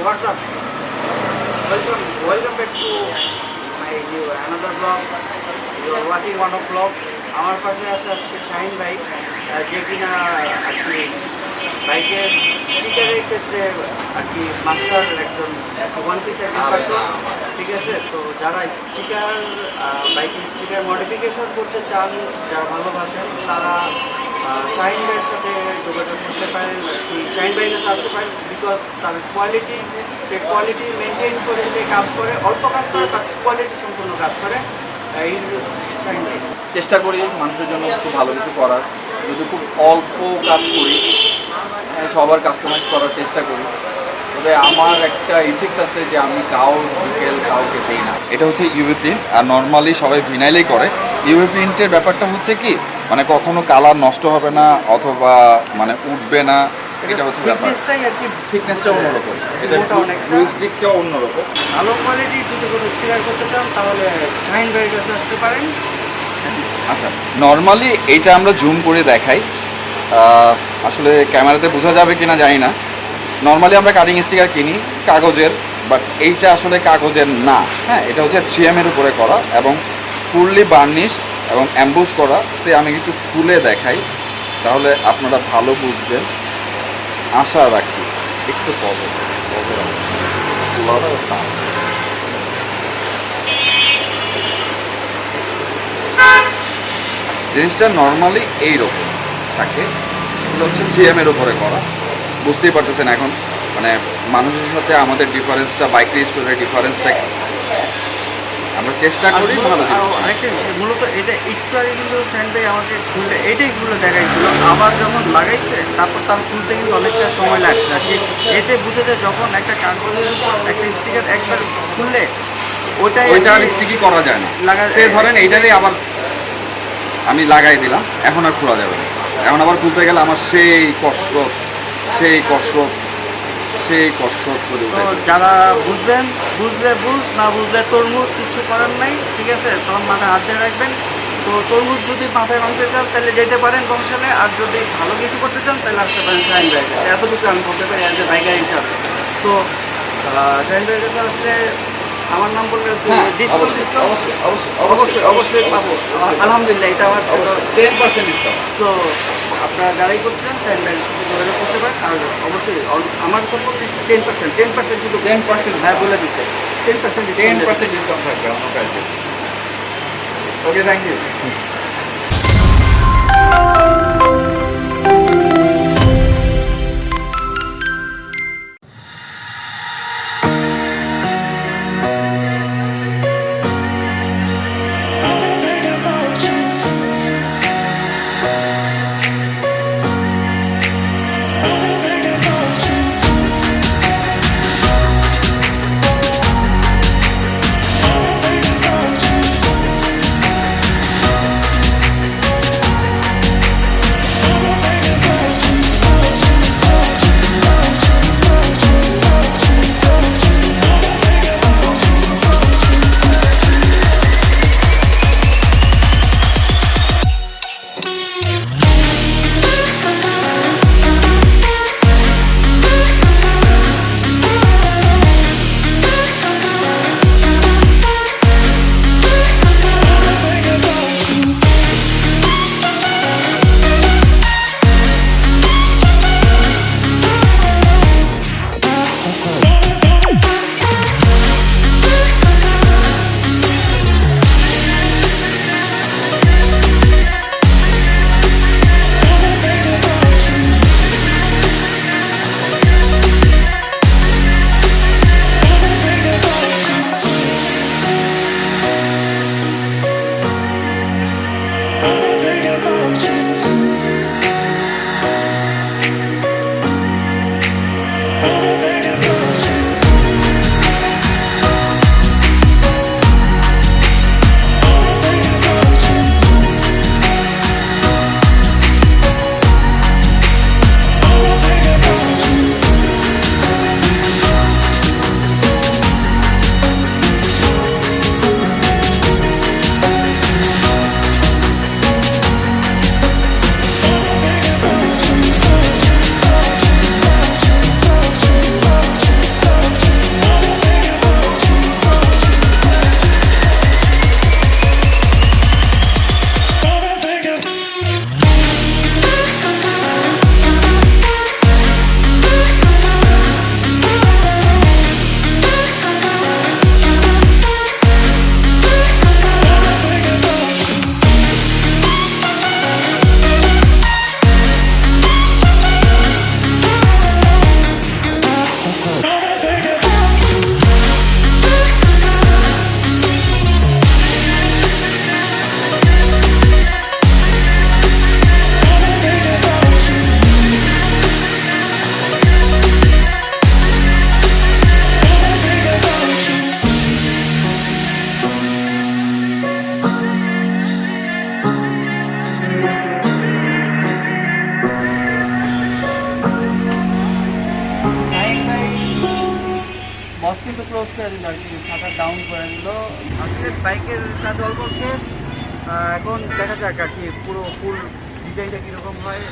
what's up? Welcome, welcome back to my new another vlog. You are watching one of vlog. আমার পাশে আছে আজকে শাহিন ভাই যে কিনা আর কি বাইকের স্টিকারের ক্ষেত্রে আর কি মাস্টার একজন ওয়ান পিস একজন ঠিক আছে তো যারা স্টিকার বাইকের স্টিকার মডিফিকেশন করতে চান যারা ভালোবাসেন তারা শাহিন ভাইয়ের সাথে যোগাযোগ করতে পারেন শাহিন ভাইয়ের কাছে আসতে পারেন বিকজ তার কোয়ালিটি সে কোয়ালিটি মেনটেন করে সে কাজ করে অল্প কাজ করে বাট কোয়ালিটি সম্পূর্ণ কাজ করে এই শাহিন চেষ্টা করি মানুষের জন্য কিছু ভালো কিছু করার। যদি খুব অল্প কাজ করি হ্যাঁ, সবার কাস্টমাইজ করার চেষ্টা করি তবে আমার একটা ইথিক্স আছে যে আমি কাউ ডিটেল কাউকে দিই না। এটা হচ্ছে ইউভি প্রিন্ট আর নর্মালি সবাই ভিনাইলেই করে। ইউভি প্রিন্টের ব্যাপারটা হচ্ছে কি মানে কখনো কালার নষ্ট হবে না অথবা মানে উঠবে না এটা হচ্ছে ব্যাপার। থিকনেসটা অন্যরকম। এটা অন্যরকম। ভালো যদি কোনো স্টিকার করতে চান তাহলে শাহিন ভাইয়ের কাছে আসতে পারেন। আচ্ছা নর্মালি এইটা আমরা জুম করে দেখাই। আসলে ক্যামেরাতে বোঝা যাবে কিনা জানি না। নর্মালি আমরা কাটিং স্টিকার কিনি কাগজের বাট এইটা আসলে কাগজের না। হ্যাঁ এটা হচ্ছে থ্রি এর উপরে করা এবং ফুললি বার্নিশ এবং অ্যাম্বুশ করা, সে আমি একটু খুলে দেখাই, তাহলে আপনারা ভালো বুঝবেন। আশা রাখি, একটু পরে। জিনিসটা নর্মালি এইরকম থাকে। এগুলো হচ্ছে জিএম এর উপরে করা। বুঝতেই পারতেছেন এখন? মানে মানুষের সাথে আমাদের ডিফারেন্সটা বাইক রেজিস্টোরের ডিফারেন্সটা আমরা চেষ্টা করি ভালো জিনিস মূলত এটা একটু আগে কিন্তু ভাই আমাকে খুলে এইটাই খুলে দেখাইছিল আবার যখন লাগাইছে তারপর তার খুলতে কিন্তু অনেকটা সময় লাগছে। আর কি এতে বুঝে যায় যখন একটা কাগজের একটা স্টিকার একবার খুললে ওইটাই আর ওইটা আর স্টিকি করা যায় না। লাগা- সে ধরেন এইটারই আবার আমি লাগাই দিলাম এখন আর খোলা যাবে না। এখন আবার খুলতে গেলে আমার সেই কষ্ট সেই কসরত সেই কসরত করে তো যারা বুঝবেন বুঝলে বুঝ না বুঝলে তরমুজ কিছু করার নাই ঠিক আছে? তখন মাথায় হাত দিয়ে রাখবেন। তো তরমুজ যদি মাথায় ভাঙতে চান তাহলে যেতে পারেন বংশালে আর যদি ভালো কিছু করতে চান তাহলে আসতে পারেন শাহিন ভাইয়ের কাছে এতটুকু আমি বলতে পারি অ্যাজ এ বাইকার হিসাবে। তো শাহিন ভাইয়ের কাছে আসলে আমার নাম বললে ডিসকাউন্ট ডিসকাউন্ট অবশ্যই অবশ্যই পাবো। আলহামদুলিল্লাহ এটা আমার টেন পার্সেন্ট ডিসকাউন্ট তো আপনারা যারাই করতে চান ভাইয়ের সাথে যোগাযোগ করতে পারেন। আর অবশ্যই আমার তরফ টেন পার্সেন্ট টেন পার্সেন্ট কিন্তু টেন পার্সেন্ট হ্যাঁ বলে দিচ্ছে ten percent ten percent discount থাকবে আমার কাছে। Okay thank you you. দিল আর কি শাটার ডাউন করে দিল আসলে বাইকের কাজ অল্প শেষ এখন দেখা যাক আর কি, পুরো ফুল ডিজাইনটা কীরকম হয়।